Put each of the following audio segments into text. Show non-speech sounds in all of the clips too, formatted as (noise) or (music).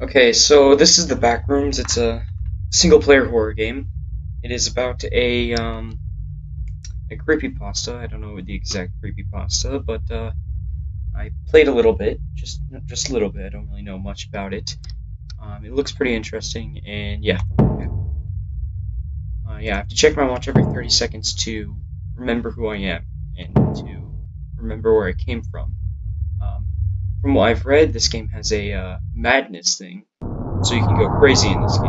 Okay, so this is the Backrooms. It's a single-player horror game. It is about a um a creepypasta. I don't know the exact creepypasta, but uh, I played a little bit, just just a little bit. I don't really know much about it. Um, it looks pretty interesting, and yeah, yeah. Uh, yeah. I have to check my watch every 30 seconds to remember who I am and to remember where I came from. From what I've read, this game has a uh, madness thing, so you can go crazy in this game.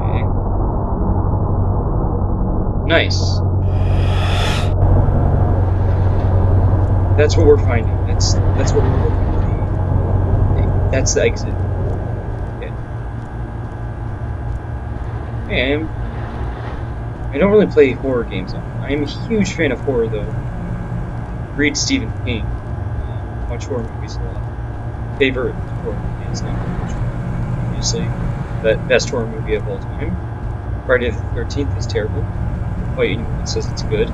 Okay. Nice. That's what we're finding. That's that's what we're looking for. That's the exit. Okay. I'm, I don't really play horror games. I'm a huge fan of horror, though. Read Stephen King. Uh, watch horror movies a lot. Favorite horror movie is not obviously the best horror movie of all time. Friday the 13th is terrible. Quite anyone says it's good.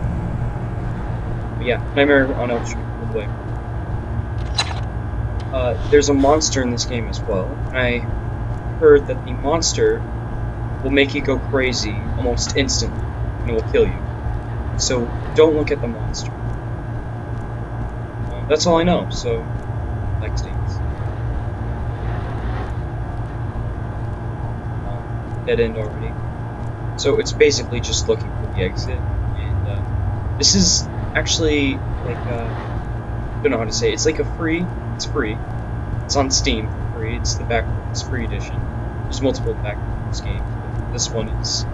But yeah, Nightmare on Elm Street will play. Uh, there's a monster in this game as well. I heard that the monster will make you go crazy almost instantly, and will kill you. So don't look at the monster. Uh, that's all I know, so like states. Um, dead end already. So it's basically just looking for the exit, and uh, this is actually like uh, I don't know how to say it. It's like a free. It's free. It's on Steam for free. It's the back. It's free edition. There's multiple Backrooms games. But this one is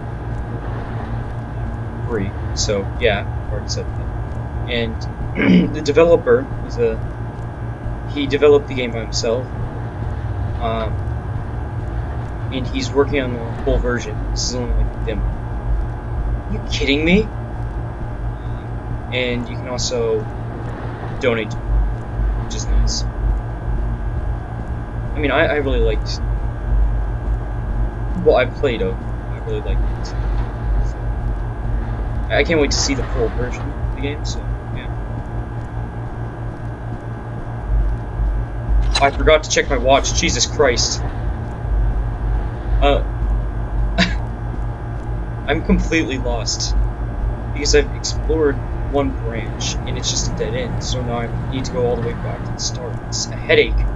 free. So yeah, said that. And (clears throat) the developer is a he developed the game by himself. Um, and he's working on the full version. This is only like a demo. Are you kidding me? And you can also donate, it, which is nice. I mean, I, I really liked what I played of. I really liked it. I can't wait to see the full version of the game. So yeah. I forgot to check my watch. Jesus Christ. Uh, (laughs) I'm completely lost because I've explored one branch and it's just a dead end. So now I need to go all the way back to the start. It's a headache.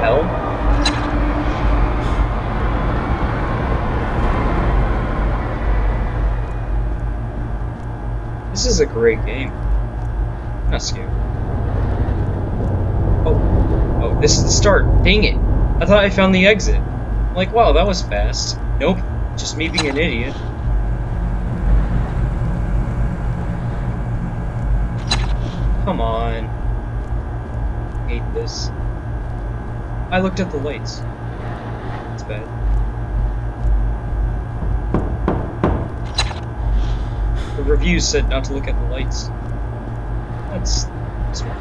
Hell. This is a great game. I'm not scared. Oh, oh, this is the start. Dang it! I thought I found the exit. I'm like, wow, that was fast. Nope, just me being an idiot. Come on. hate this. I looked at the lights. It's bad. The reviews said not to look at the lights. That's smart.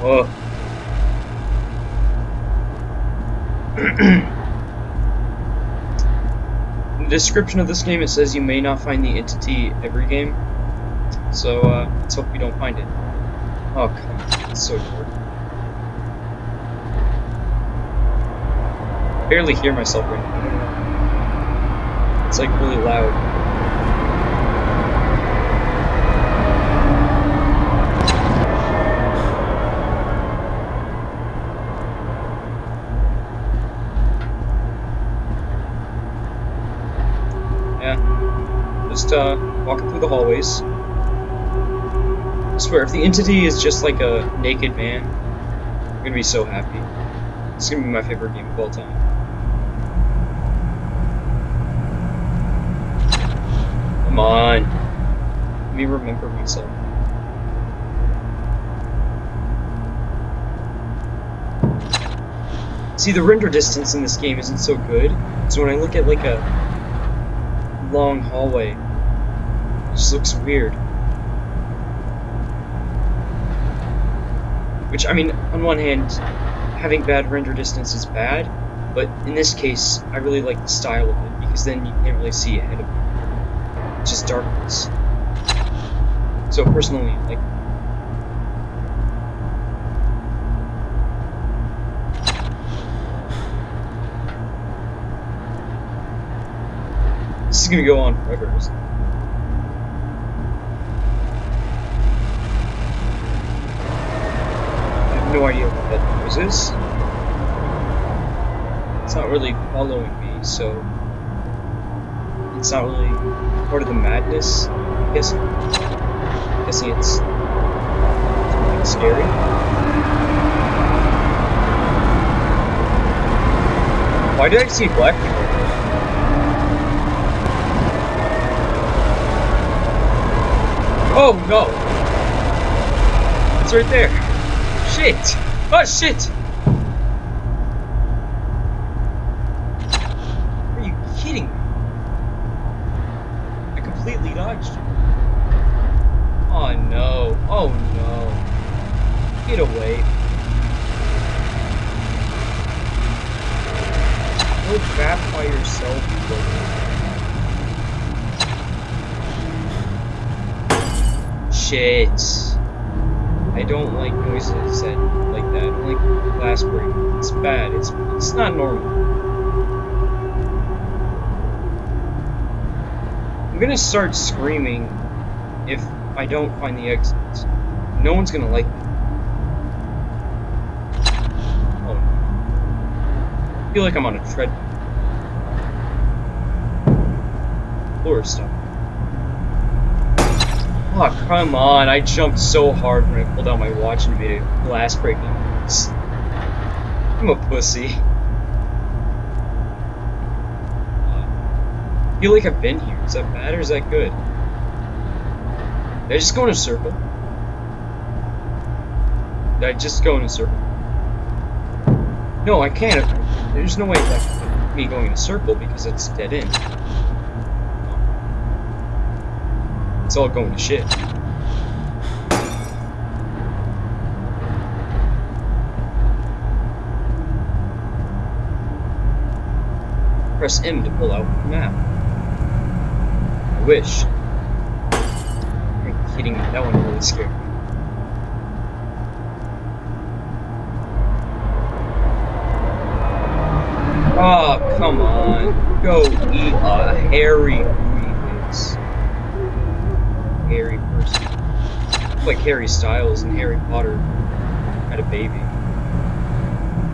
Whoa. In the description of this game, it says you may not find the entity every game. So, uh, let's hope we don't find it. Oh, come on. It's so dark. Barely hear myself right now. It's like really loud. Yeah. Just, uh, walking through the hallways. I swear, if the entity is just like a naked man, I'm gonna be so happy. It's gonna be my favorite game of all time. Come on. Let me remember myself. See, the render distance in this game isn't so good, so when I look at like a long hallway, it just looks weird. Which, I mean, on one hand, having bad render distance is bad, but in this case, I really like the style of it, because then you can't really see ahead of you. Just darkness. So personally, like, This is gonna go on forever. I have no idea what that noise is. It's not really following me, so it's not really part of the madness. I guess. I'm guessing it's like scary. Why did I see black people? Oh no! It's right there. Shit! Oh shit! Are you kidding me? Oh no. Oh no. Get away. Go back by yourself, you Shit. I don't like noises like that. I don't like glass breaking. It's bad. It's it's not normal. I'm gonna start screaming if I don't find the exits. No one's gonna like me. Oh. I feel like I'm on a treadmill. Floor stuff. Oh, come on. I jumped so hard when I pulled out my watch and made a glass breaking noise. I'm a pussy. Feel like I've been here. Is that bad or is that good? Did I just go in a circle? Did I just go in a circle? No, I can't. There's no way like me going in a circle because it's dead end. It's all going to shit. Press M to pull out the map. Wish. Me? That one really scared me. Oh, come on. Go eat a hairy Harry person. Like Harry Styles and Harry Potter had a baby.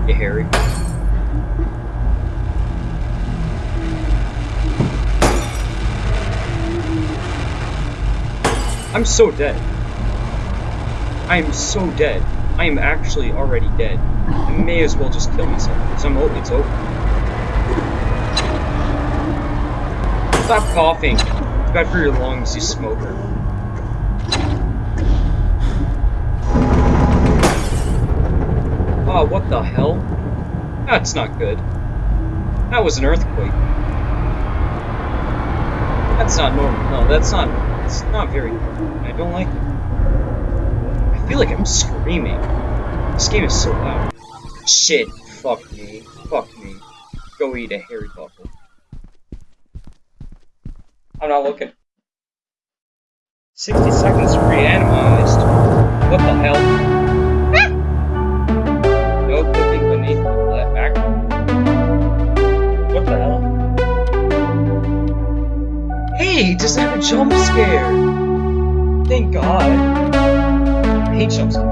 Hey, Harry. I'm so dead. I am so dead. I am actually already dead. I may as well just kill myself, because I'm over. It's over. Stop coughing. It's bad for your lungs, you smoker. Oh, what the hell? That's not good. That was an earthquake. That's not normal. No, that's not. It's not very normal. I don't like it. I feel like I'm screaming. This game is so loud. Shit. Fuck me. Fuck me. Go eat a hairy buffalo. I'm not looking. 60 seconds reanimized. Does it have a jump scare? Thank God. I hate jump scares.